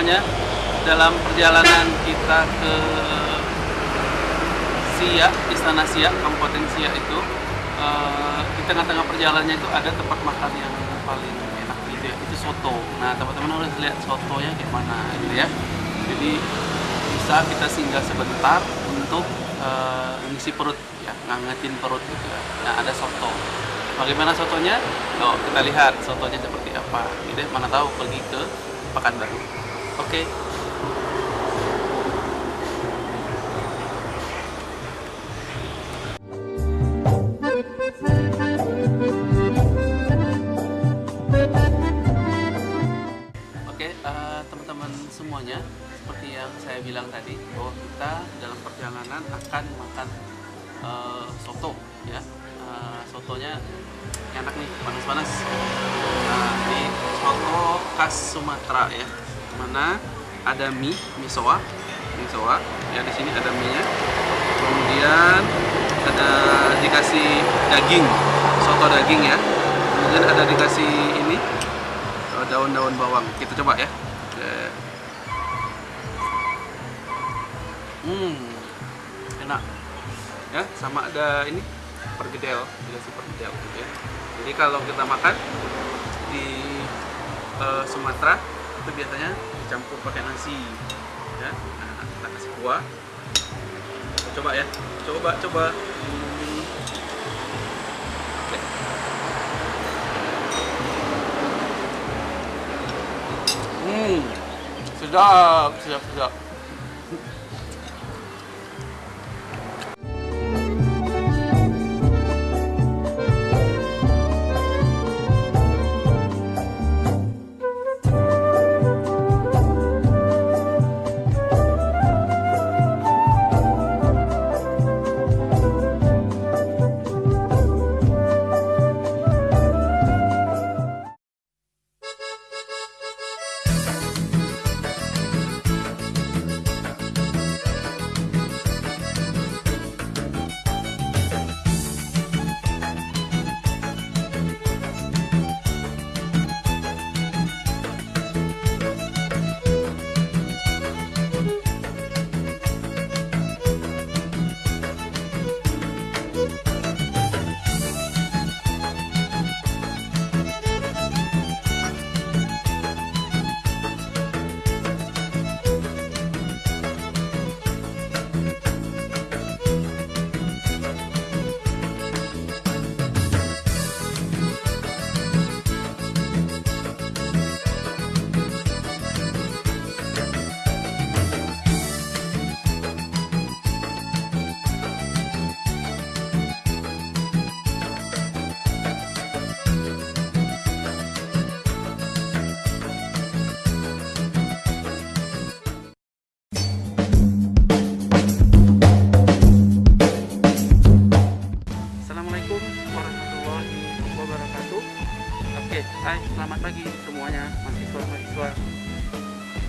semuanya dalam perjalanan kita ke Siak, Istana Siak, Kabupaten Siak itu uh, di tengah-tengah perjalanannya itu ada tempat makan yang paling enak gitu ya, itu soto. Nah teman-teman harus lihat sotonya kayak mana gitu ya. Jadi bisa kita singgah sebentar untuk uh, perut ya, ngangetin perut gitu ya. Nah ada soto. Bagaimana sotonya? Oh, kita lihat sotonya seperti apa. Jadi mana tahu pergi ke Pekanbaru. Oke. Okay. semuanya seperti yang saya bilang tadi bahwa kita dalam perjalanan akan makan uh, soto ya uh, sotonya enak nih panas-panas nah ini soto khas Sumatera ya mana ada mie mie soa mie soa. Ya di sini ada mie nya kemudian ada dikasih daging soto daging ya. Kemudian ada dikasih ini daun-daun bawang. Kita coba ya. Hmm enak. Ya sama ada ini pergedel. Dikasih pergedel gitu ya. Jadi kalau kita makan di uh, Sumatera itu biasanya dicampur pakai nasi. Ya nah, kita kasih kuah. Coba ya coba coba. Hmm. sedap sedap sedap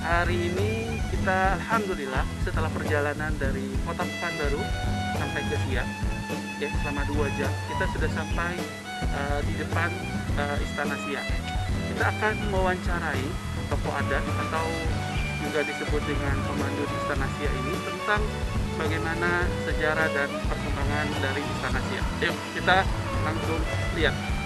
hari ini kita alhamdulillah setelah perjalanan dari Kota Pekanbaru sampai ke Siak ya selama dua jam kita sudah sampai uh, di depan uh, Istana Siak. Kita akan mewawancarai tokoh adat atau juga disebut dengan pemandu di Istana Siak ini tentang bagaimana sejarah dan perkembangan dari Istana Siak. Yuk kita langsung lihat.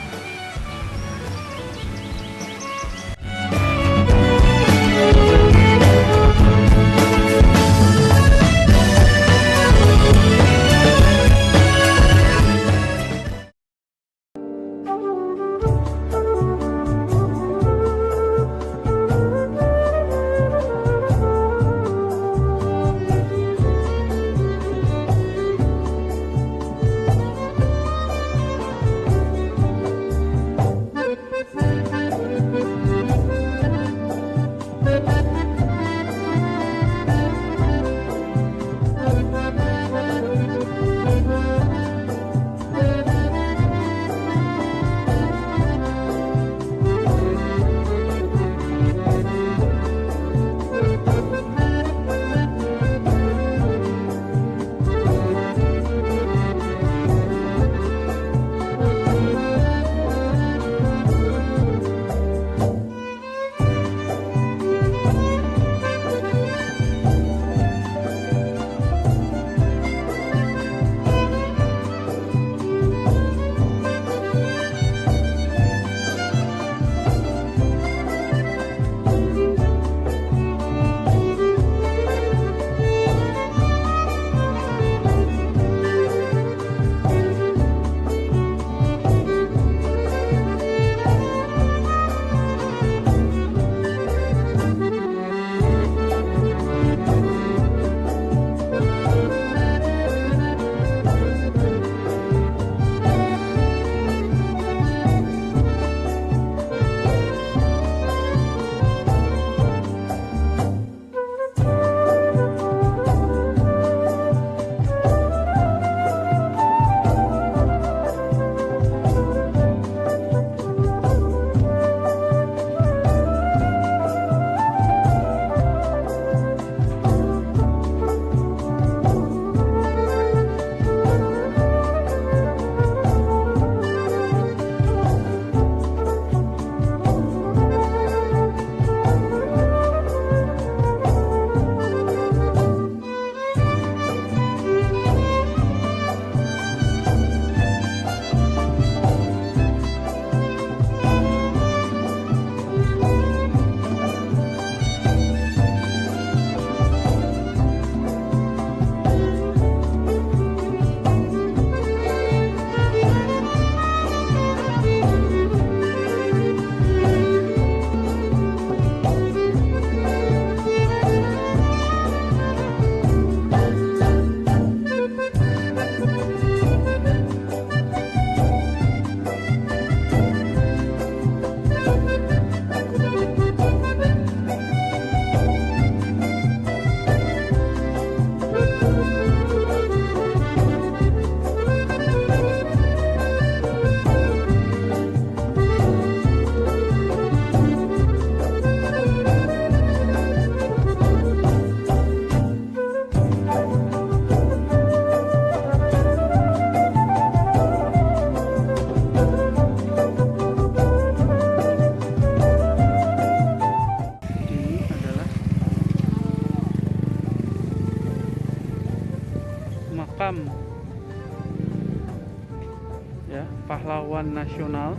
Pahlawan nasional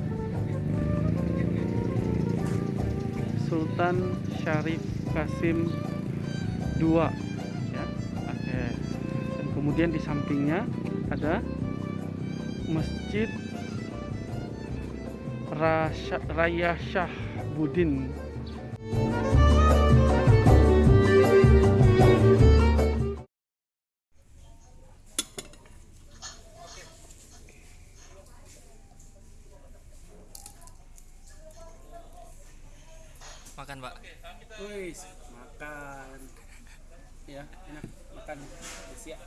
Sultan Syarif Kasim II ya oke. Dan kemudian di sampingnya ada Masjid Raya Syah Budin Ya, enak makan. Siap.